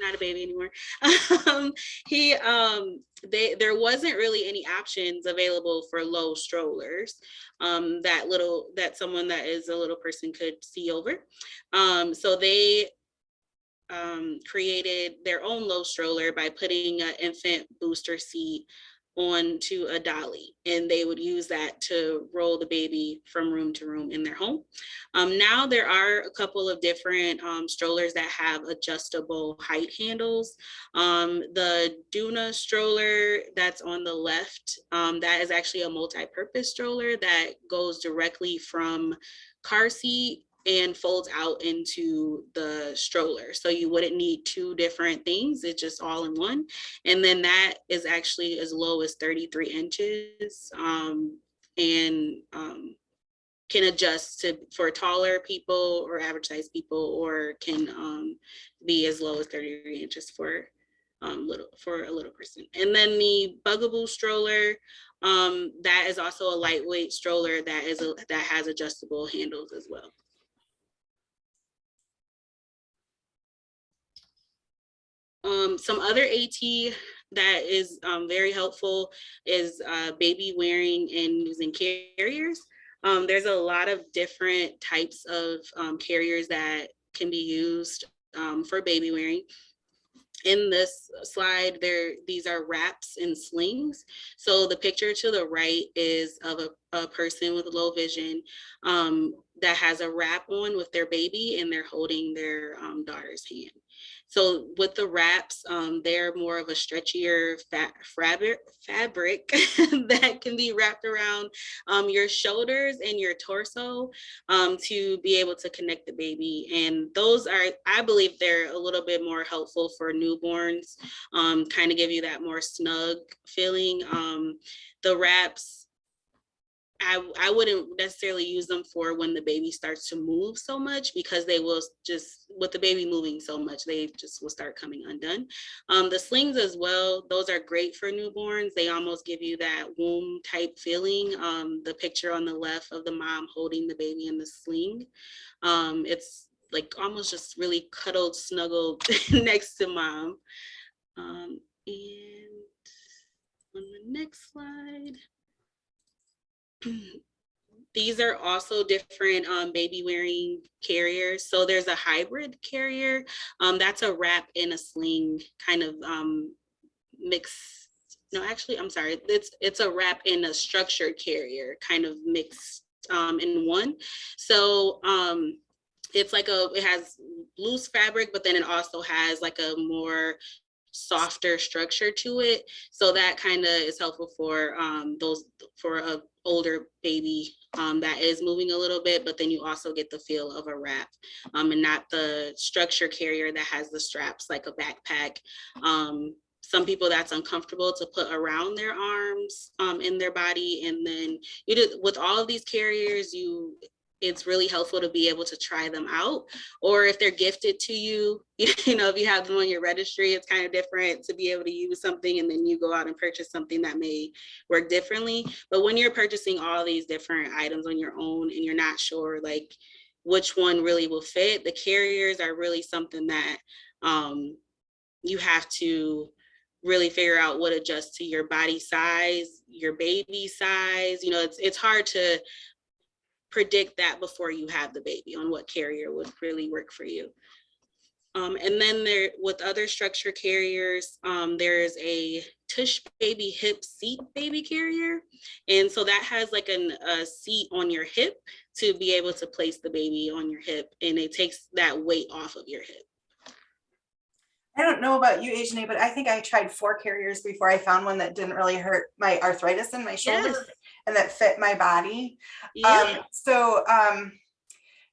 not a baby anymore. um, he um, they there wasn't really any options available for low strollers um, that little that someone that is a little person could see over. Um, so they um, created their own low stroller by putting an infant booster seat onto a dolly and they would use that to roll the baby from room to room in their home. Um, now there are a couple of different um, strollers that have adjustable height handles. Um, the Doona stroller that's on the left, um, that is actually a multi-purpose stroller that goes directly from car seat and folds out into the stroller. So you wouldn't need two different things, it's just all in one. And then that is actually as low as 33 inches um, and um, can adjust to for taller people or average size people or can um, be as low as 33 inches for um, little for a little person. And then the Bugaboo stroller, um, that is also a lightweight stroller that is a, that has adjustable handles as well. Um, some other AT that is um, very helpful is uh, baby wearing and using carriers. Um, there's a lot of different types of um, carriers that can be used um, for baby wearing. In this slide, there these are wraps and slings. So the picture to the right is of a, a person with low vision um, that has a wrap on with their baby and they're holding their daughter's hand. So with the wraps, um, they're more of a stretchier fabric, fabric that can be wrapped around um, your shoulders and your torso um, to be able to connect the baby. And those are, I believe they're a little bit more helpful for newborns, um, kind of give you that more snug feeling. Um, the wraps, I, I wouldn't necessarily use them for when the baby starts to move so much because they will just, with the baby moving so much, they just will start coming undone. Um, the slings as well, those are great for newborns. They almost give you that womb type feeling. Um, the picture on the left of the mom holding the baby in the sling. Um, it's like almost just really cuddled, snuggled next to mom. Um, and on the next slide. These are also different um, baby wearing carriers. So there's a hybrid carrier. Um, that's a wrap in a sling kind of um, mix. No, actually, I'm sorry. It's it's a wrap in a structured carrier kind of mixed um, in one. So um, it's like a, it has loose fabric, but then it also has like a more softer structure to it. So that kind of is helpful for um, those, for a older baby um, that is moving a little bit, but then you also get the feel of a wrap um, and not the structure carrier that has the straps like a backpack. Um, some people that's uncomfortable to put around their arms um, in their body. And then you do, with all of these carriers, you it's really helpful to be able to try them out. Or if they're gifted to you, you know, if you have them on your registry, it's kind of different to be able to use something and then you go out and purchase something that may work differently. But when you're purchasing all these different items on your own and you're not sure like which one really will fit, the carriers are really something that um, you have to really figure out what adjusts to your body size, your baby size. You know, it's it's hard to predict that before you have the baby on what carrier would really work for you. Um, and then there, with other structure carriers, um, there's a tush baby hip seat baby carrier. And so that has like an, a seat on your hip to be able to place the baby on your hip and it takes that weight off of your hip. I don't know about you, Ajane, but I think I tried four carriers before I found one that didn't really hurt my arthritis in my shoulder Yes. And that fit my body. Yeah. Um, so, um,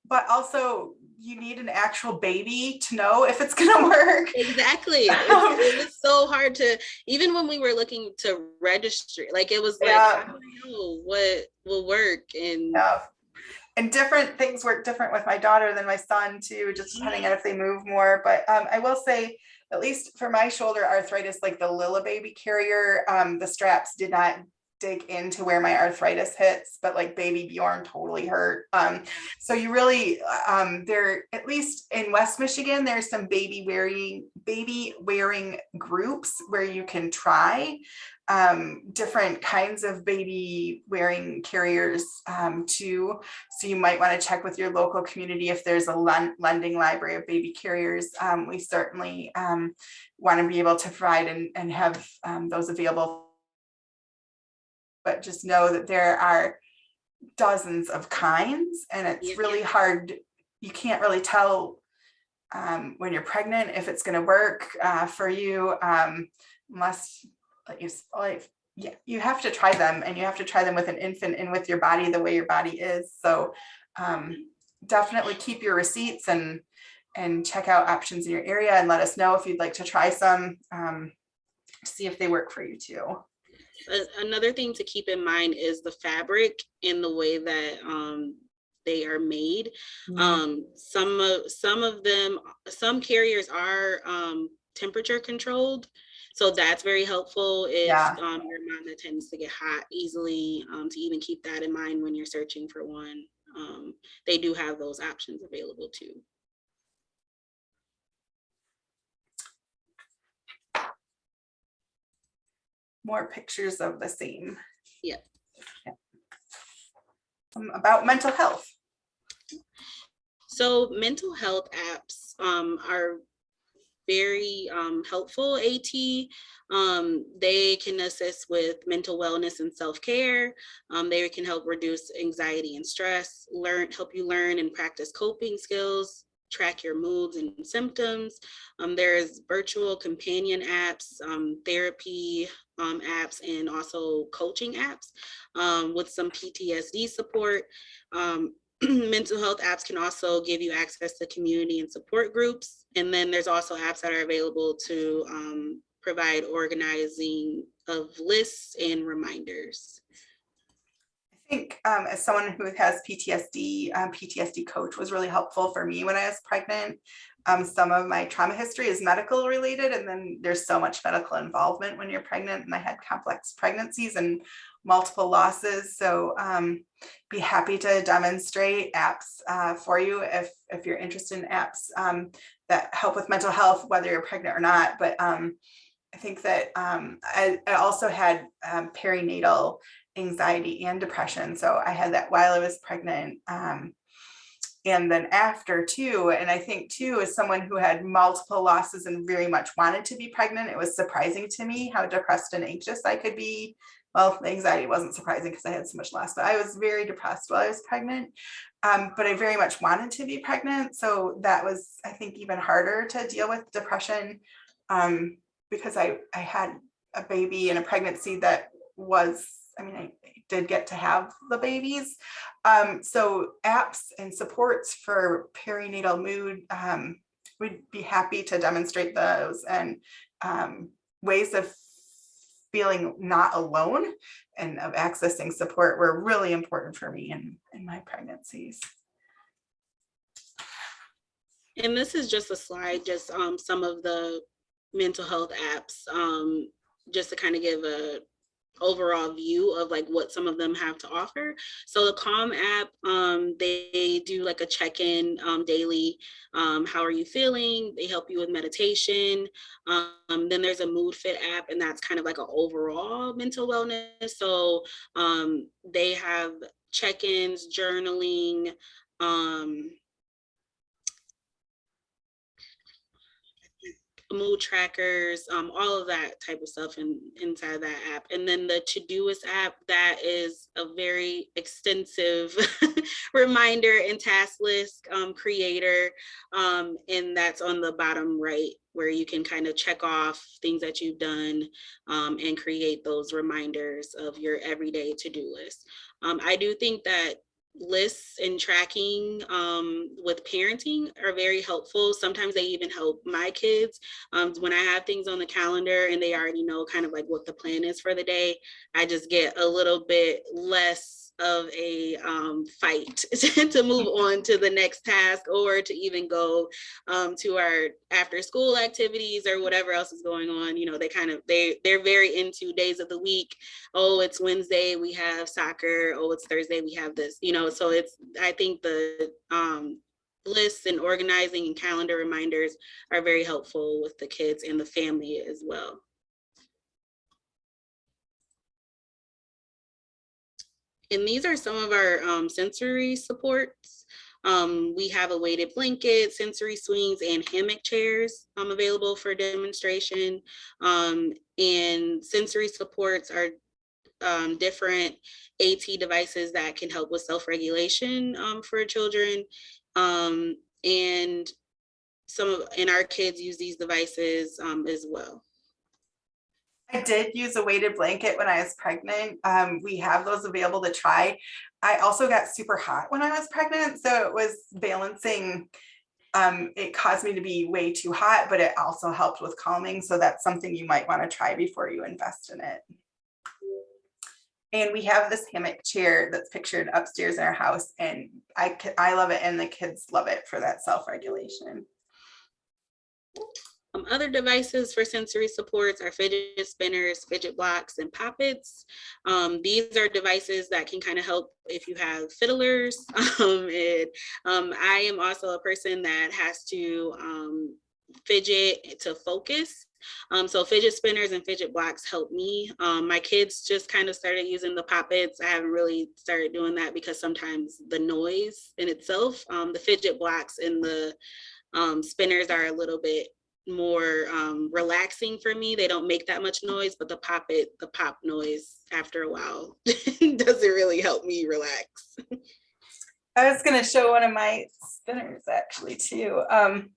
but also you need an actual baby to know if it's gonna work. Exactly. It's- It was so hard to, even when we were looking to register, like it was like, Yeah. I don't know what will work and Yeah. And different things work different with my daughter than my son too, just depending on if they move more. But um, I will say at least for my shoulder arthritis, like the Lillebaby carrier, um, the straps did not dig into where my arthritis hits, but like baby Bjorn totally hurt. Um, so you really, um, there, at least in West Michigan, there's some baby wearing, baby wearing groups where you can try um, different kinds of baby wearing carriers um, too. So you might want to check with your local community if there's a lending library of baby carriers. Um, we certainly um, want to be able to provide and, and have um, those available. But just know that there are dozens of kinds and it's really hard. You can't really tell um, when you're pregnant if it's going to work uh, for you um, unless like you, like, yeah, you have to try them and you have to try them with an infant and with your body the way your body is. So um, definitely keep your receipts and and check out options in your area and let us know if you'd like to try some. Um, see if they work for you too. Another thing to keep in mind is the fabric and the way that um, they are made. Um, some of, some of them, some carriers are um, temperature controlled. So that's very helpful if Yeah. um, you're mom that tends to get hot easily, um, to even keep that in mind when you're searching for one. Um, they do have those options available too. More pictures of the same. Yeah. Yeah. Um, about mental health. So mental health apps um, are very um, helpful AT. Um, they can assist with mental wellness and self-care. Um, they can help reduce anxiety and stress, learn, help you learn and practice coping skills, track your moods and symptoms. Um, there's virtual companion apps, um, therapy um, apps, and also coaching apps um, with some PTSD support. Um, mental health apps can also give you access to community and support groups. And then there's also apps that are available to um, provide organizing of lists and reminders. I think um, as someone who has PTSD, um, PTSD coach was really helpful for me when I was pregnant. Um, some of my trauma history is medical related, and then there's so much medical involvement when you're pregnant. And I had complex pregnancies and multiple losses. So um, be happy to demonstrate apps uh, for you if if you're interested in apps um, that help with mental health, whether you're pregnant or not. But um, I think that I, I also had perinatal anxiety and depression. So I had that while I was pregnant. Um, and then after too, and I think too, as someone who had multiple losses and very much wanted to be pregnant, it was surprising to me how depressed and anxious I could be. Well, the anxiety wasn't surprising because I had so much loss, but I was very depressed while I was pregnant. Um, but I very much wanted to be pregnant. So that was, I think, even harder to deal with depression um, because I, I had a baby and a pregnancy that was, I mean, I did get to have the babies. Um, so apps and supports for perinatal mood, um, we'd be happy to demonstrate those and um, ways of feeling not alone and of accessing support were really important for me in, in my pregnancies. And this is just a slide, just um, some of the mental health apps, um, just to kind of give a overall view of like what some of them have to offer. So the Calm app, um, they do like a check-in um, daily. Um, how are you feeling? They help you with meditation. Um, then there's a Mood Fit app, and that's kind of like an overall mental wellness. So um, they have check-ins, journaling, um, mood trackers, um, all of that type of stuff in, inside that app. And then the Todoist app, that is a very extensive reminder and task list um, creator. Um, and that's on the bottom right where you can kind of check off things that you've done um, and create those reminders of your everyday to-do list. Um, I do think that lists and tracking um, with parenting are very helpful. Sometimes they even help my kids. Um, when I have things on the calendar and they already know kind of like what the plan is for the day, I just get a little bit less of a um, fight to move on to the next task or to even go um, to our after school activities or whatever else is going on. You know, they kind of they they're very into days of the week. Oh, it's Wednesday, we have soccer. Oh, it's Thursday, we have this. You know, so it's I think the um, lists and organizing and calendar reminders are very helpful with the kids and the family as well. And these are some of our um, sensory supports. Um, we have a weighted blanket, sensory swings, and hammock chairs um, available for demonstration. Um, and sensory supports are um, different AT devices that can help with self-regulation um, for children. And some of, and our kids use these devices as well. I did use a weighted blanket when I was pregnant. Um, we have those available to try. I also got super hot when I was pregnant, so it was balancing. Um, it caused me to be way too hot, but it also helped with calming. So that's something you might want to try before you invest in it. And we have this hammock chair that's pictured upstairs in our house and I, I love it and the kids love it for that self-regulation. Um, other devices for sensory supports are fidget spinners, fidget blocks, and poppets. Um, these are devices that can kind of help if you have fiddlers. Um, and, um, I am also a person that has to um, fidget to focus. Um, so fidget spinners and fidget blocks help me. Um, my kids just kind of started using the poppets. I haven't really started doing that because sometimes the noise in itself, um, the fidget blocks and the um, spinners are a little bit more um, relaxing for me. They don't make that much noise, but the pop it, the pop noise after a while doesn't really help me relax. I was gonna show one of my spinners actually too. Um,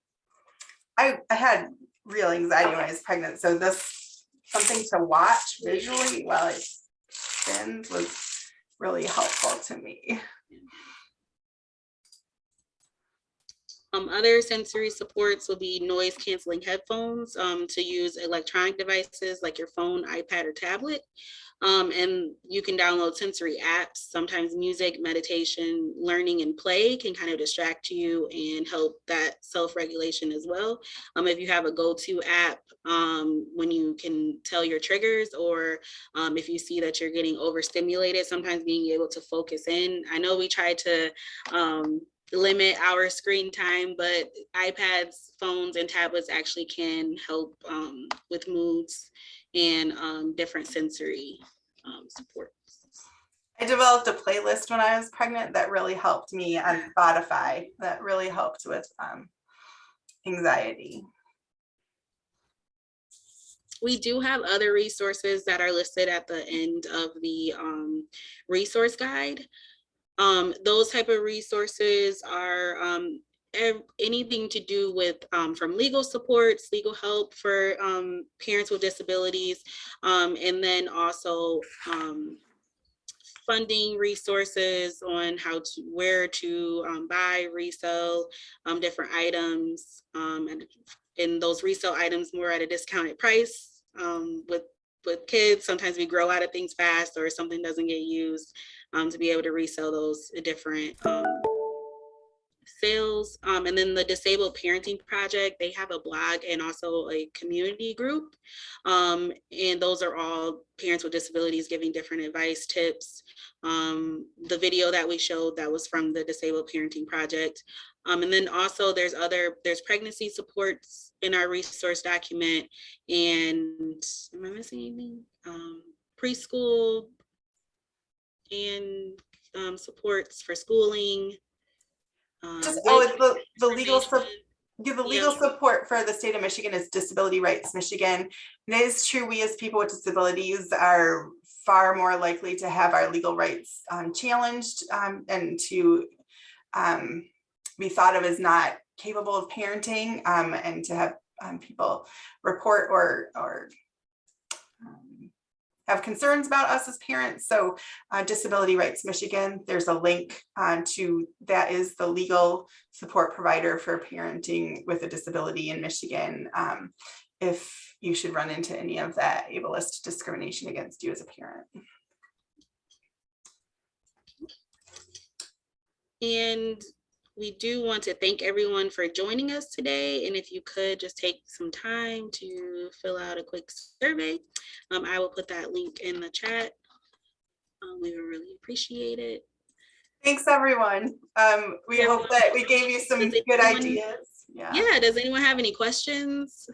I, I had real anxiety when I was pregnant, so this, something to watch visually while it spins was really helpful to me. Um, other sensory supports will be noise canceling headphones um, to use electronic devices like your phone, iPad, or tablet. Um, and you can download sensory apps. Sometimes music, meditation, learning, and play can kind of distract you and help that self-regulation as well. Um, if you have a go-to app um, when you can tell your triggers or um, if you see that you're getting overstimulated, sometimes being able to focus in. I know we try to limit our screen time, but iPads, phones, and tablets actually can help um, with moods and um, different sensory um, support. I developed a playlist when I was pregnant that really helped me on Spotify, that really helped with um, anxiety. We do have other resources that are listed at the end of the um, resource guide. Um, those type of resources are um, anything to do with um, from legal supports, legal help for um, parents with disabilities, um, and then also um, funding resources on how to where to buy, resell different items, and and those resale items more at a discounted price with with kids. Sometimes we grow out of things fast, or something doesn't get used um, to be able to resell those different um, sales. Um, and then the Disabled Parenting Project, they have a blog and also a community group. Um, and those are all parents with disabilities giving different advice, tips. Um, the video that we showed that was from the Disabled Parenting Project. Um, and then also there's other, there's pregnancy supports in our resource document. And am I missing anything? Um, preschool and um, supports for schooling. um, Just, oh, it's the, the legal, yeah, the legal support for the state of Michigan is Disability Rights Michigan. And it is true, we as people with disabilities are far more likely to have our legal rights um, challenged um, and to um, be thought of as not capable of parenting um, and to have um, people report or, or have concerns about us as parents. So uh, Disability Rights Michigan, there's a link uh, to, that is the legal support provider for parenting with a disability in Michigan. um, If you should run into any of that ableist discrimination against you as a parent. And we do want to thank everyone for joining us today. And if you could just take some time to fill out a quick survey, um, I will put that link in the chat. Um, we would really appreciate it. Thanks, everyone. Um, we hope that we gave you some good anyone- ideas. Yeah. Yeah, does anyone have any questions?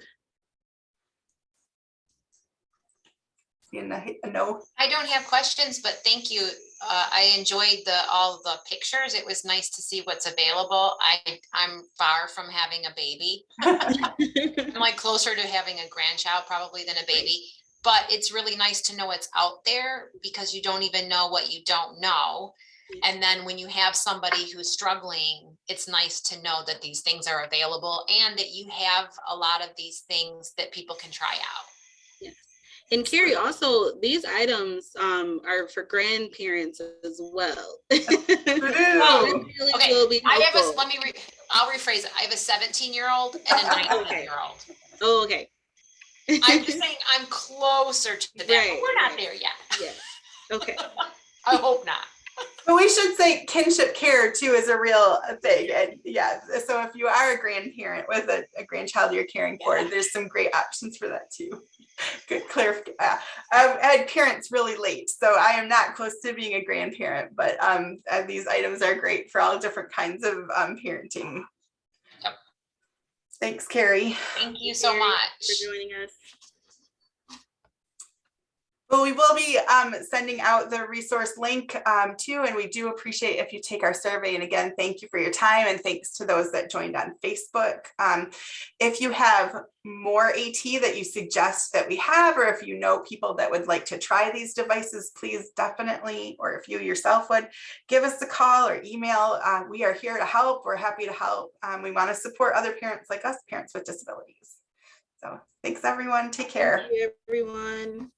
Seeing a a no. I don't have questions, but thank you. Uh, I enjoyed the, all the pictures. It was nice to see what's available. I, I'm far from having a baby. I'm like closer to having a grandchild probably than a baby. But it's really nice to know it's out there because you don't even know what you don't know. And then when you have somebody who's struggling, it's nice to know that these things are available and that you have a lot of these things that people can try out. And Carrie, also, these items um, are for grandparents as well. Woohoo. Okay, will be I have a, let me, re I'll rephrase it. I have a seventeen year old and a nineteen year old. Oh, okay. I'm just saying I'm closer to that, but we're not right. there yet. Yes, okay. I hope not. But we should say kinship care too is a real thing. And yeah, so if you are a grandparent with a, a grandchild you're caring for, there's some great options for that too. Good clarification. Uh, I've had parents really late, so I am not close to being a grandparent, but um, uh, these items are great for all different kinds of um, parenting. Yep. Thanks, Carrie. Thank you so Carrie, much. For joining us. Well, we will be um, sending out the resource link um, too, and we do appreciate if you take our survey. And again, thank you for your time and thanks to those that joined on Facebook. Um, if you have more AT that you suggest that we have, or if you know people that would like to try these devices, please definitely, or if you yourself would, give us a call or email. Uh, we are here to help. We're happy to help. Um, we want to support other parents like us, parents with disabilities. So thanks, everyone. Take care. Thank you, everyone.